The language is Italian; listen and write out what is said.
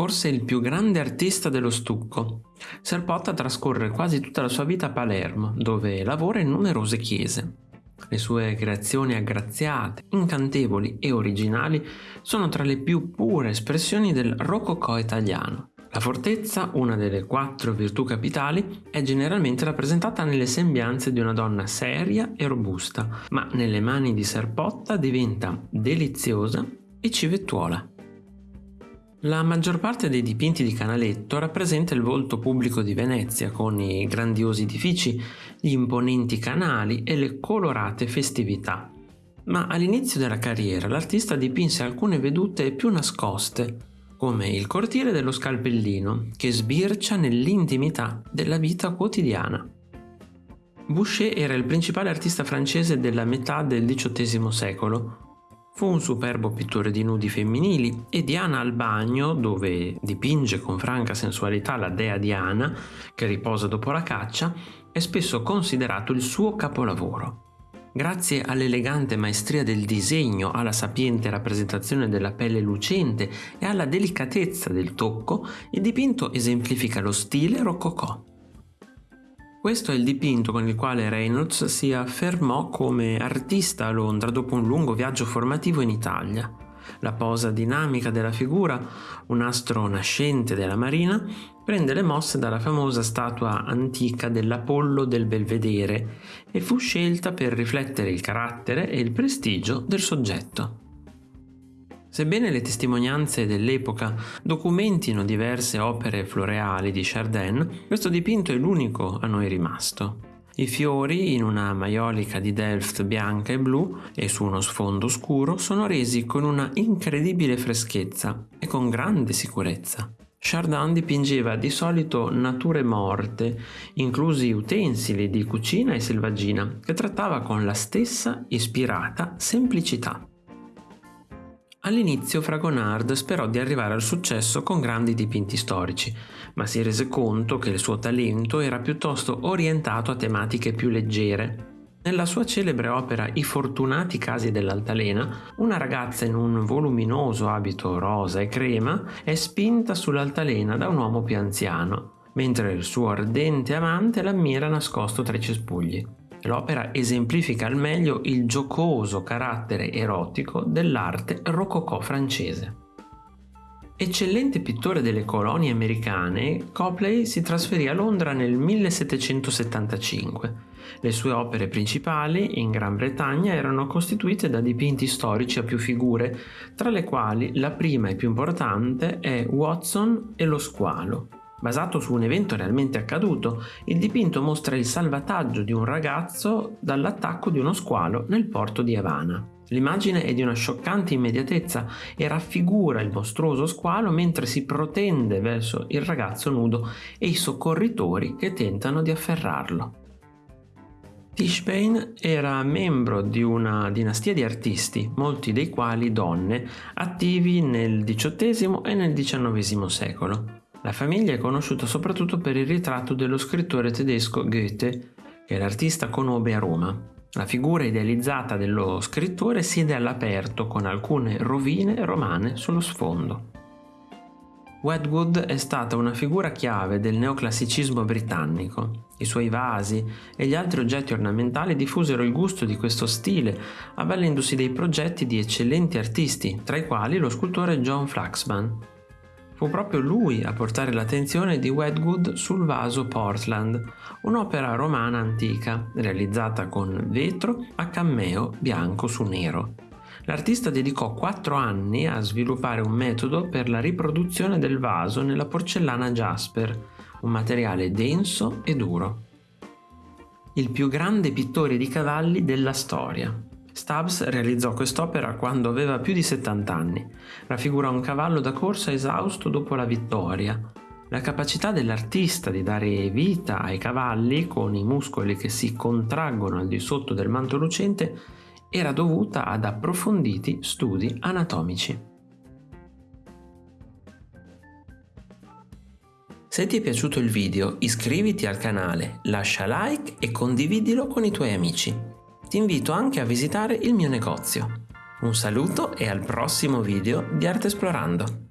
Forse il più grande artista dello stucco. Serpotta trascorre quasi tutta la sua vita a Palermo, dove lavora in numerose chiese. Le sue creazioni aggraziate, incantevoli e originali sono tra le più pure espressioni del rococò italiano. La fortezza, una delle quattro virtù capitali, è generalmente rappresentata nelle sembianze di una donna seria e robusta, ma nelle mani di Serpotta diventa deliziosa e civettuola. La maggior parte dei dipinti di Canaletto rappresenta il volto pubblico di Venezia, con i grandiosi edifici, gli imponenti canali e le colorate festività. Ma all'inizio della carriera l'artista dipinse alcune vedute più nascoste, come il cortile dello scalpellino, che sbircia nell'intimità della vita quotidiana. Boucher era il principale artista francese della metà del XVIII secolo, Fu un superbo pittore di nudi femminili e Diana al bagno, dove dipinge con franca sensualità la dea Diana, che riposa dopo la caccia, è spesso considerato il suo capolavoro. Grazie all'elegante maestria del disegno, alla sapiente rappresentazione della pelle lucente e alla delicatezza del tocco, il dipinto esemplifica lo stile rococò. Questo è il dipinto con il quale Reynolds si affermò come artista a Londra dopo un lungo viaggio formativo in Italia. La posa dinamica della figura, un astro nascente della marina, prende le mosse dalla famosa statua antica dell'Apollo del Belvedere e fu scelta per riflettere il carattere e il prestigio del soggetto. Sebbene le testimonianze dell'epoca documentino diverse opere floreali di Chardin, questo dipinto è l'unico a noi rimasto. I fiori, in una maiolica di Delft bianca e blu e su uno sfondo scuro, sono resi con una incredibile freschezza e con grande sicurezza. Chardin dipingeva di solito nature morte, inclusi utensili di cucina e selvaggina, che trattava con la stessa ispirata semplicità. All'inizio Fragonard sperò di arrivare al successo con grandi dipinti storici, ma si rese conto che il suo talento era piuttosto orientato a tematiche più leggere. Nella sua celebre opera I fortunati casi dell'altalena, una ragazza in un voluminoso abito rosa e crema è spinta sull'altalena da un uomo più anziano, mentre il suo ardente amante l'ammira nascosto tra i cespugli. L'opera esemplifica al meglio il giocoso carattere erotico dell'arte rococò francese. Eccellente pittore delle colonie americane, Copley si trasferì a Londra nel 1775. Le sue opere principali in Gran Bretagna erano costituite da dipinti storici a più figure, tra le quali la prima e più importante è Watson e lo squalo, Basato su un evento realmente accaduto, il dipinto mostra il salvataggio di un ragazzo dall'attacco di uno squalo nel porto di Havana. L'immagine è di una scioccante immediatezza e raffigura il mostruoso squalo mentre si protende verso il ragazzo nudo e i soccorritori che tentano di afferrarlo. Tischbein era membro di una dinastia di artisti, molti dei quali donne, attivi nel XVIII e nel XIX secolo. La famiglia è conosciuta soprattutto per il ritratto dello scrittore tedesco Goethe, che l'artista conobbe a Roma. La figura idealizzata dello scrittore siede all'aperto con alcune rovine romane sullo sfondo. Wedgwood è stata una figura chiave del neoclassicismo britannico. I suoi vasi e gli altri oggetti ornamentali diffusero il gusto di questo stile, avvalendosi dei progetti di eccellenti artisti, tra i quali lo scultore John Flaxman. Fu proprio lui a portare l'attenzione di Wedgwood sul vaso Portland, un'opera romana antica realizzata con vetro a cammeo bianco su nero. L'artista dedicò quattro anni a sviluppare un metodo per la riproduzione del vaso nella porcellana Jasper, un materiale denso e duro. Il più grande pittore di cavalli della storia. Stubbs realizzò quest'opera quando aveva più di 70 anni. Raffigura un cavallo da corsa esausto dopo la vittoria. La capacità dell'artista di dare vita ai cavalli con i muscoli che si contraggono al di sotto del manto lucente era dovuta ad approfonditi studi anatomici. Se ti è piaciuto il video iscriviti al canale, lascia like e condividilo con i tuoi amici ti invito anche a visitare il mio negozio. Un saluto e al prossimo video di Arte Esplorando!